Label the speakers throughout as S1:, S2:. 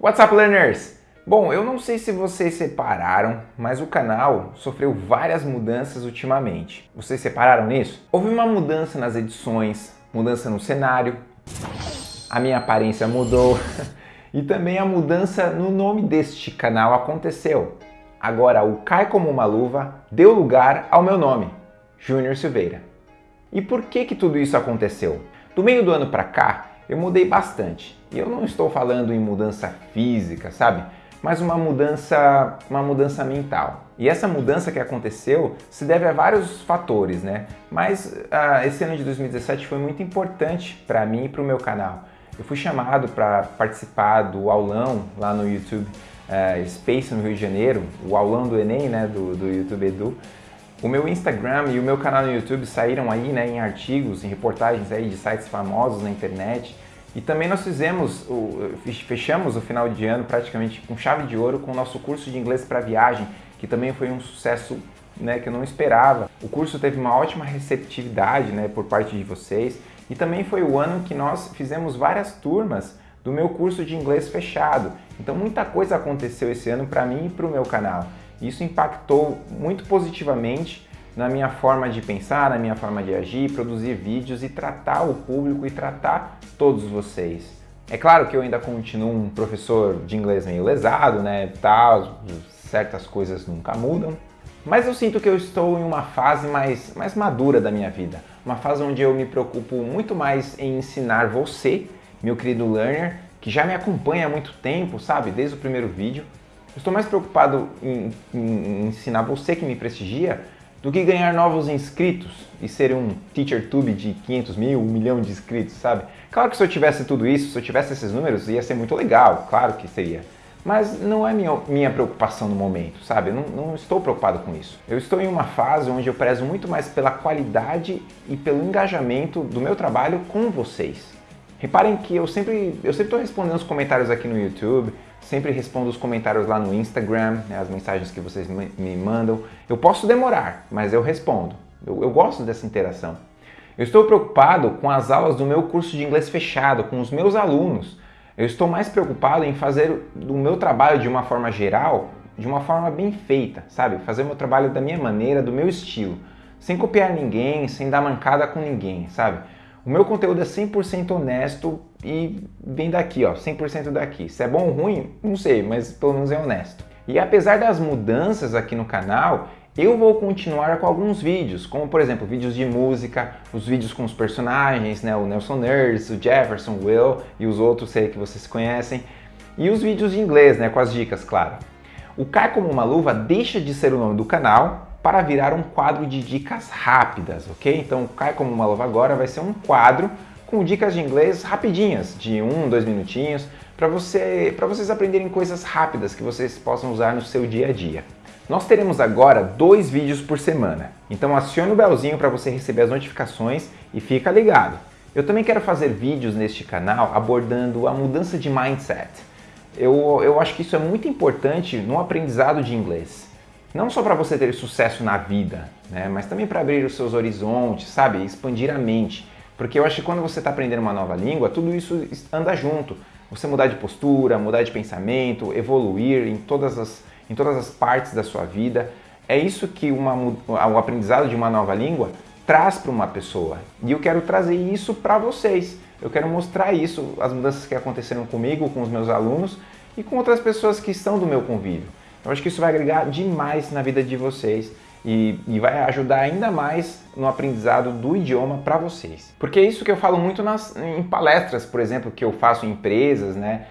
S1: What's up, learners? Bom, eu não sei se vocês separaram, mas o canal sofreu várias mudanças ultimamente. Vocês separaram nisso? Houve uma mudança nas edições, mudança no cenário, a minha aparência mudou e também a mudança no nome deste canal aconteceu. Agora o Cai Como Uma Luva deu lugar ao meu nome, Júnior Silveira. E por que que tudo isso aconteceu? Do meio do ano para cá, eu mudei bastante. E eu não estou falando em mudança física, sabe? mas uma mudança, uma mudança mental. E essa mudança que aconteceu se deve a vários fatores, né? Mas uh, esse ano de 2017 foi muito importante para mim e para o meu canal. Eu fui chamado para participar do aulão lá no YouTube uh, Space no Rio de Janeiro, o aulão do Enem, né, do, do YouTube Edu. O meu Instagram e o meu canal no YouTube saíram aí né, em artigos, em reportagens aí de sites famosos na internet. E também nós fizemos, o, fechamos o final de ano praticamente com chave de ouro com o nosso curso de inglês para viagem, que também foi um sucesso né, que eu não esperava. O curso teve uma ótima receptividade né, por parte de vocês e também foi o ano que nós fizemos várias turmas do meu curso de inglês fechado. Então muita coisa aconteceu esse ano para mim e para o meu canal. Isso impactou muito positivamente na minha forma de pensar, na minha forma de agir, produzir vídeos e tratar o público e tratar todos vocês. É claro que eu ainda continuo um professor de inglês meio lesado, né, tal, certas coisas nunca mudam, mas eu sinto que eu estou em uma fase mais, mais madura da minha vida, uma fase onde eu me preocupo muito mais em ensinar você, meu querido learner, que já me acompanha há muito tempo, sabe, desde o primeiro vídeo. Eu estou mais preocupado em, em, em ensinar você que me prestigia do que ganhar novos inscritos e ser um TeacherTube de 500 mil, 1 milhão de inscritos, sabe? Claro que se eu tivesse tudo isso, se eu tivesse esses números, ia ser muito legal, claro que seria. Mas não é minha, minha preocupação no momento, sabe? Não, não estou preocupado com isso. Eu estou em uma fase onde eu prezo muito mais pela qualidade e pelo engajamento do meu trabalho com vocês. Reparem que eu sempre eu sempre estou respondendo os comentários aqui no YouTube, sempre respondo os comentários lá no Instagram, né, as mensagens que vocês me mandam. Eu posso demorar, mas eu respondo. Eu, eu gosto dessa interação. Eu estou preocupado com as aulas do meu curso de inglês fechado, com os meus alunos. Eu estou mais preocupado em fazer o meu trabalho de uma forma geral, de uma forma bem feita, sabe? Fazer o meu trabalho da minha maneira, do meu estilo, sem copiar ninguém, sem dar mancada com ninguém, sabe? O meu conteúdo é 100% honesto e vem daqui, ó, 100% daqui. Se é bom ou ruim, não sei, mas pelo menos é honesto. E apesar das mudanças aqui no canal, eu vou continuar com alguns vídeos, como por exemplo, vídeos de música, os vídeos com os personagens, né, o Nelson Nurse, o Jefferson, o Will e os outros sei que vocês conhecem, e os vídeos de inglês, né, com as dicas, claro. O Cai Como Uma Luva deixa de ser o nome do canal para virar um quadro de dicas rápidas, ok? Então, Cai Como Uma Luva agora vai ser um quadro com dicas de inglês rapidinhas, de um, dois minutinhos, para você, vocês aprenderem coisas rápidas que vocês possam usar no seu dia a dia. Nós teremos agora dois vídeos por semana, então acione o belzinho para você receber as notificações e fica ligado. Eu também quero fazer vídeos neste canal abordando a mudança de mindset. Eu, eu acho que isso é muito importante no aprendizado de inglês. Não só para você ter sucesso na vida, né, mas também para abrir os seus horizontes, sabe? Expandir a mente. Porque eu acho que quando você está aprendendo uma nova língua, tudo isso anda junto. Você mudar de postura, mudar de pensamento, evoluir em todas as, em todas as partes da sua vida. É isso que uma, o aprendizado de uma nova língua traz para uma pessoa. E eu quero trazer isso para vocês. Eu quero mostrar isso, as mudanças que aconteceram comigo, com os meus alunos e com outras pessoas que estão do meu convívio. Eu acho que isso vai agregar demais na vida de vocês e, e vai ajudar ainda mais no aprendizado do idioma para vocês. Porque é isso que eu falo muito nas, em palestras, por exemplo, que eu faço em empresas, né?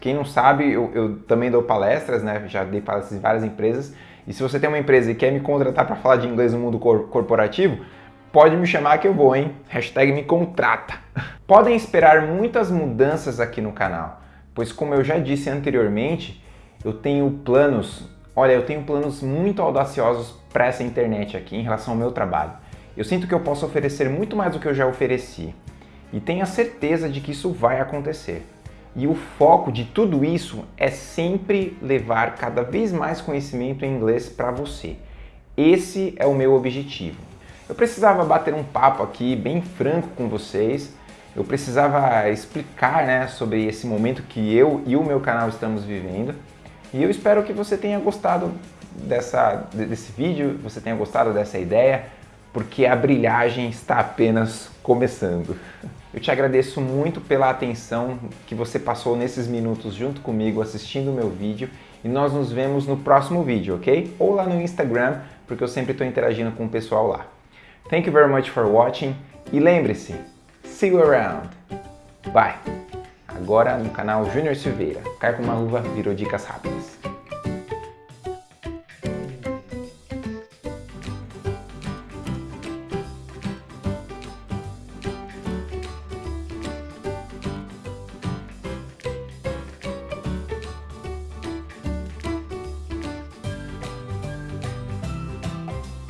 S1: Quem não sabe, eu, eu também dou palestras, né? Já dei palestras em várias empresas. E se você tem uma empresa e quer me contratar para falar de inglês no mundo cor corporativo, pode me chamar que eu vou, hein? Hashtag me contrata. Podem esperar muitas mudanças aqui no canal, pois como eu já disse anteriormente, eu tenho planos, olha, eu tenho planos muito audaciosos para essa internet aqui em relação ao meu trabalho. Eu sinto que eu posso oferecer muito mais do que eu já ofereci e tenho a certeza de que isso vai acontecer. E o foco de tudo isso é sempre levar cada vez mais conhecimento em inglês para você. Esse é o meu objetivo. Eu precisava bater um papo aqui bem franco com vocês eu precisava explicar né, sobre esse momento que eu e o meu canal estamos vivendo. E eu espero que você tenha gostado dessa, desse vídeo, você tenha gostado dessa ideia, porque a brilhagem está apenas começando. Eu te agradeço muito pela atenção que você passou nesses minutos junto comigo assistindo o meu vídeo e nós nos vemos no próximo vídeo, ok? Ou lá no Instagram, porque eu sempre estou interagindo com o pessoal lá. Thank you very much for watching e lembre-se, see you around. Bye! Agora no canal Júnior Silveira. Cai com uma luva, virou dicas rápidas.